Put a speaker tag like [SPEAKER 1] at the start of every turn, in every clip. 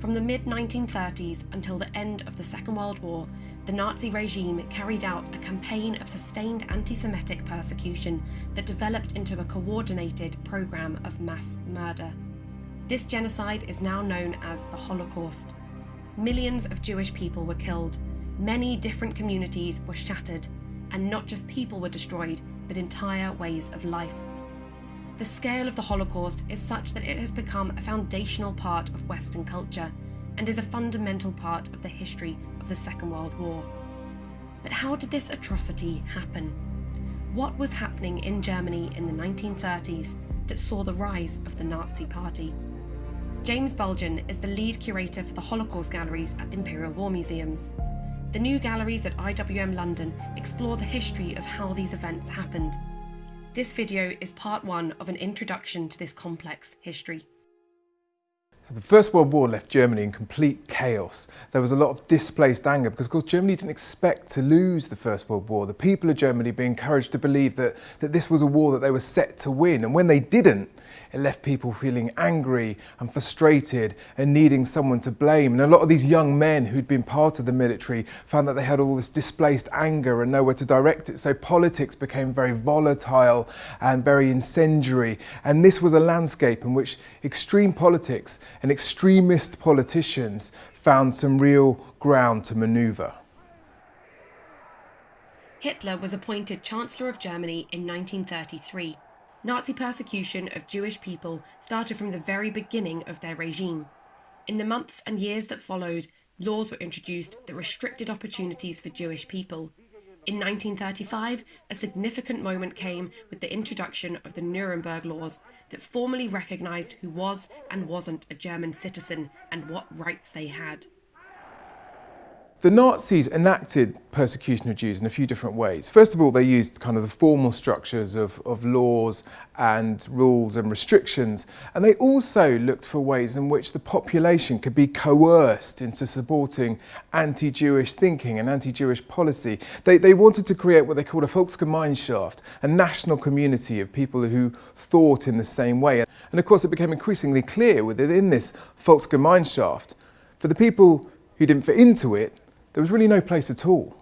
[SPEAKER 1] From the mid 1930s until the end of the Second World War, the Nazi regime carried out a campaign of sustained anti Semitic persecution that developed into a coordinated programme of mass murder. This genocide is now known as the Holocaust. Millions of Jewish people were killed, many different communities were shattered, and not just people were destroyed, but entire ways of life. The scale of the Holocaust is such that it has become a foundational part of Western culture and is a fundamental part of the history of the Second World War. But how did this atrocity happen? What was happening in Germany in the 1930s that saw the rise of the Nazi Party? James Bulgin is the lead curator for the Holocaust galleries at the Imperial War Museums. The new galleries at IWM London explore the history of how these events happened. This video is part one of an introduction to this complex history.
[SPEAKER 2] The First World War left Germany in complete chaos. There was a lot of displaced anger because, of course, Germany didn't expect to lose the First World War. The people of Germany being encouraged to believe that, that this was a war that they were set to win. And when they didn't, it left people feeling angry and frustrated and needing someone to blame. And a lot of these young men who'd been part of the military found that they had all this displaced anger and nowhere to direct it. So politics became very volatile and very incendiary. And this was a landscape in which extreme politics and extremist politicians found some real ground to manoeuvre.
[SPEAKER 1] Hitler was appointed Chancellor of Germany in 1933. Nazi persecution of Jewish people started from the very beginning of their regime. In the months and years that followed, laws were introduced that restricted opportunities for Jewish people. In 1935, a significant moment came with the introduction of the Nuremberg Laws that formally recognised who was and wasn't a German citizen and what rights they had.
[SPEAKER 2] The Nazis enacted persecution of Jews in a few different ways. First of all, they used kind of the formal structures of, of laws and rules and restrictions, and they also looked for ways in which the population could be coerced into supporting anti-Jewish thinking and anti-Jewish policy. They, they wanted to create what they called a Volksgemeinschaft, a national community of people who thought in the same way. And of course, it became increasingly clear within this Volksgemeinschaft, for the people who didn't fit into it, there was really no place at all.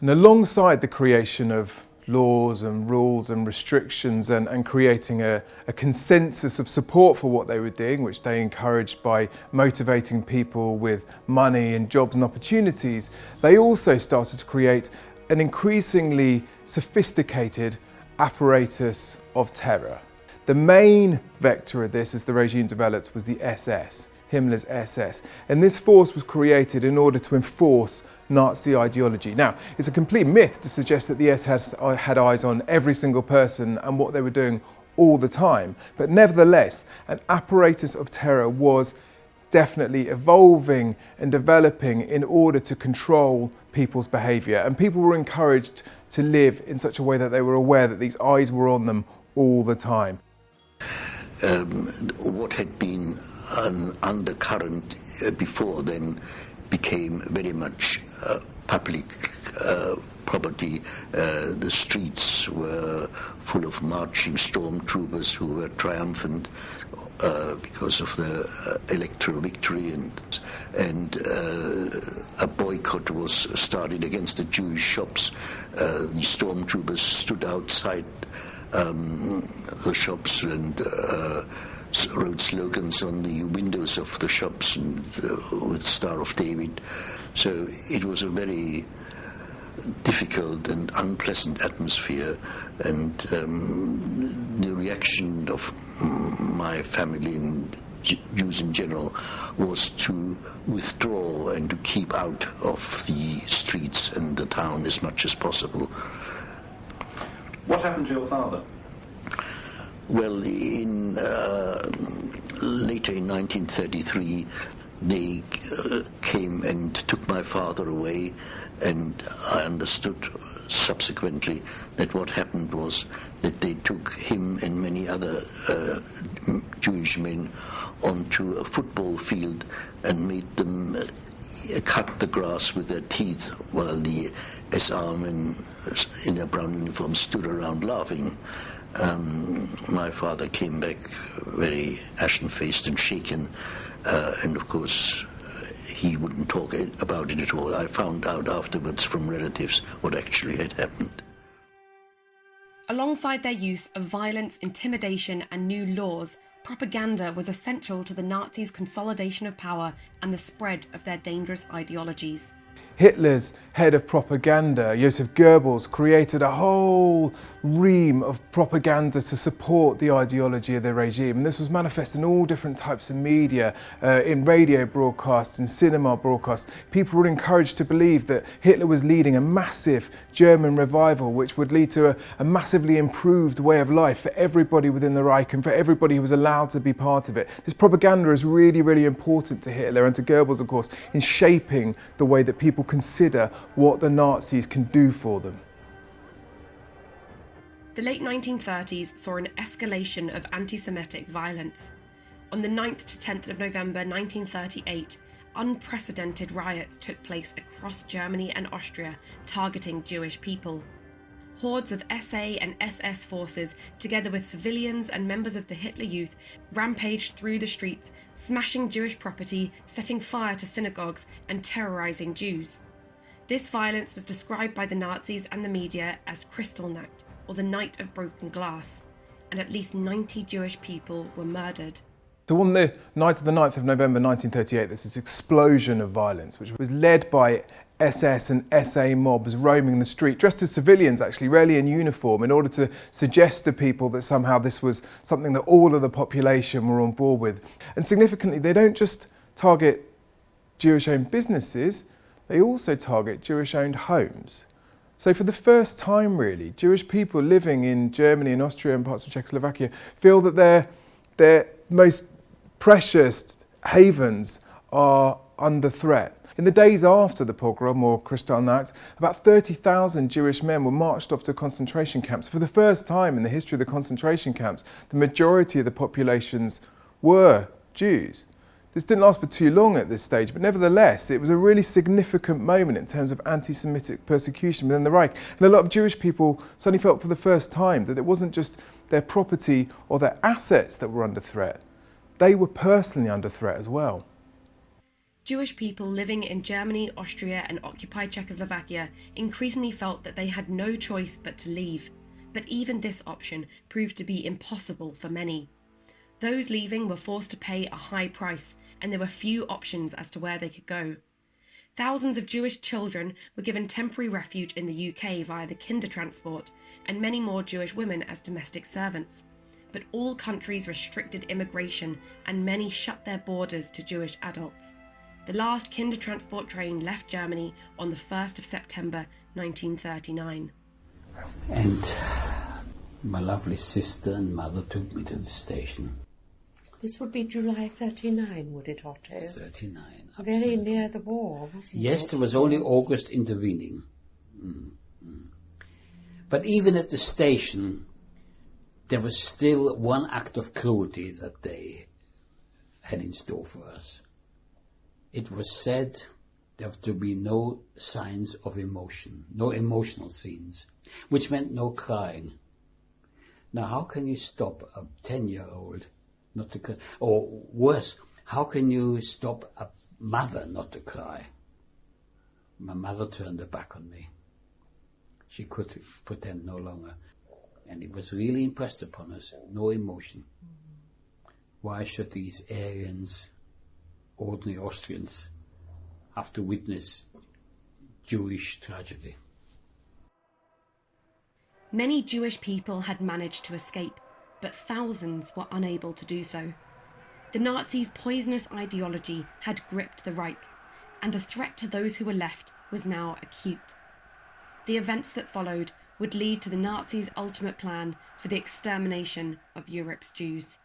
[SPEAKER 2] And alongside the creation of laws and rules and restrictions and, and creating a, a, consensus of support for what they were doing, which they encouraged by motivating people with money and jobs and opportunities, they also started to create an increasingly sophisticated apparatus of terror. The main vector of this as the regime developed was the SS. Himmler's SS. And this force was created in order to enforce Nazi ideology. Now, it's a complete myth to suggest that the SS uh, had eyes on every single person and what they were doing all the time. But nevertheless, an apparatus of terror was definitely evolving and developing in order to control people's behaviour. And people were encouraged to live in such a way that they were aware that these eyes were on them all the time.
[SPEAKER 3] Um, what had been an undercurrent uh, before then became very much uh, public uh, property. Uh, the streets were full of marching stormtroopers who were triumphant uh, because of the uh, electoral victory, and and a boycott was started against the Jewish shops. the stormtroopers stood outside um, the shops and wrote slogans on the windows of the shops and, uh, with Star of David. So it was a very difficult and unpleasant atmosphere and um, the reaction of my family and Jews in general was to withdraw and to keep out of the streets and the town as much as possible.
[SPEAKER 4] What happened to your father?
[SPEAKER 3] Well, in uh, later in 1933, they uh, came and took my father away, and I understood subsequently that what happened was that they took him and many other uh, Jewish men onto a football field and made them uh, cut the grass with their teeth while the SA men in their brown uniforms stood around laughing. Um, my father came back very ashen-faced and shaken Uh, and of course, uh, he wouldn't talk about it at all. I found out afterwards from relatives what actually had happened.
[SPEAKER 1] Alongside their use of violence, intimidation, and new laws, propaganda was essential to the Nazis' consolidation of power and the spread of their dangerous ideologies.
[SPEAKER 2] Hitler's head of propaganda, Joseph Goebbels, created a whole ream of propaganda to support the ideology of the regime. And this was manifest in all different types of media, uh, in radio broadcasts, in cinema broadcasts. People were encouraged to believe that Hitler was leading a massive German revival, which would lead to a, a massively improved way of life for everybody within the Reich and for everybody who was allowed to be part of it. This propaganda is really, really important to Hitler and to Goebbels, of course, in shaping the way that people consider what the Nazis can do for them.
[SPEAKER 1] The late 1930s saw an escalation of anti Semitic violence. On the 9th to 10th of November 1938, unprecedented riots took place across Germany and Austria targeting Jewish people. Hordes of SA and SS forces, together with civilians and members of the Hitler Youth, rampaged through the streets, smashing Jewish property, setting fire to synagogues, and terrorising Jews. This violence was described by the Nazis and the media as Kristallnacht, or the Night of Broken Glass, and at least 90 Jewish people were murdered.
[SPEAKER 2] So on the night of the 9th of November 1938, there's this explosion of violence, which was led by SS and SA mobs roaming the street, dressed as civilians actually, rarely in uniform, in order to suggest to people that somehow this was something that all of the population were on board with. And significantly, they don't just target Jewish-owned businesses, they also target Jewish-owned homes. So for the first time really, Jewish people living in Germany and Austria and parts of Czechoslovakia feel that their, their most precious havens are under threat. In the days after the pogrom or Kristallnacht, about 30,000 Jewish men were marched off to concentration camps. For the first time in the history of the concentration camps, the majority of the populations were Jews. This didn't last for too long at this stage, but nevertheless, it was a really significant moment in terms of anti-Semitic persecution within the Reich. And a lot of Jewish people suddenly felt for the first time that it wasn't just their property or their assets that were under threat. They were personally under threat as well.
[SPEAKER 1] Jewish people living in Germany, Austria, and occupied Czechoslovakia increasingly felt that they had no choice but to leave. But even this option proved to be impossible for many. Those leaving were forced to pay a high price, and there were few options as to where they could go. Thousands of Jewish children were given temporary refuge in the UK via the Kindertransport, and many more Jewish women as domestic servants. But all countries restricted immigration, and many shut their borders to Jewish adults. The last Kindertransport train left Germany on the 1st of September 1939.
[SPEAKER 5] And my lovely sister and mother took me to the station.
[SPEAKER 6] This would be July 39, would it, Otto?
[SPEAKER 5] 39.
[SPEAKER 6] Very near the war, wasn't
[SPEAKER 5] Yes,
[SPEAKER 6] it?
[SPEAKER 5] there was only August intervening. Mm, mm. But even at the station, there was still one act of cruelty that they had in store for us. It was said there to be no signs of emotion, no emotional scenes, which meant no crying. Now, how can you stop a 10 year old not to cry? Or worse, how can you stop a mother not to cry? My mother turned her back on me. She could pretend no longer. And it was really impressed upon us no emotion. Why should these Aryans, ordinary Austrians, have to witness Jewish tragedy?
[SPEAKER 1] Many Jewish people had managed to escape, but thousands were unable to do so. The Nazis' poisonous ideology had gripped the Reich, and the threat to those who were left was now acute. The events that followed would lead to the Nazis' ultimate plan for the extermination of Europe's Jews.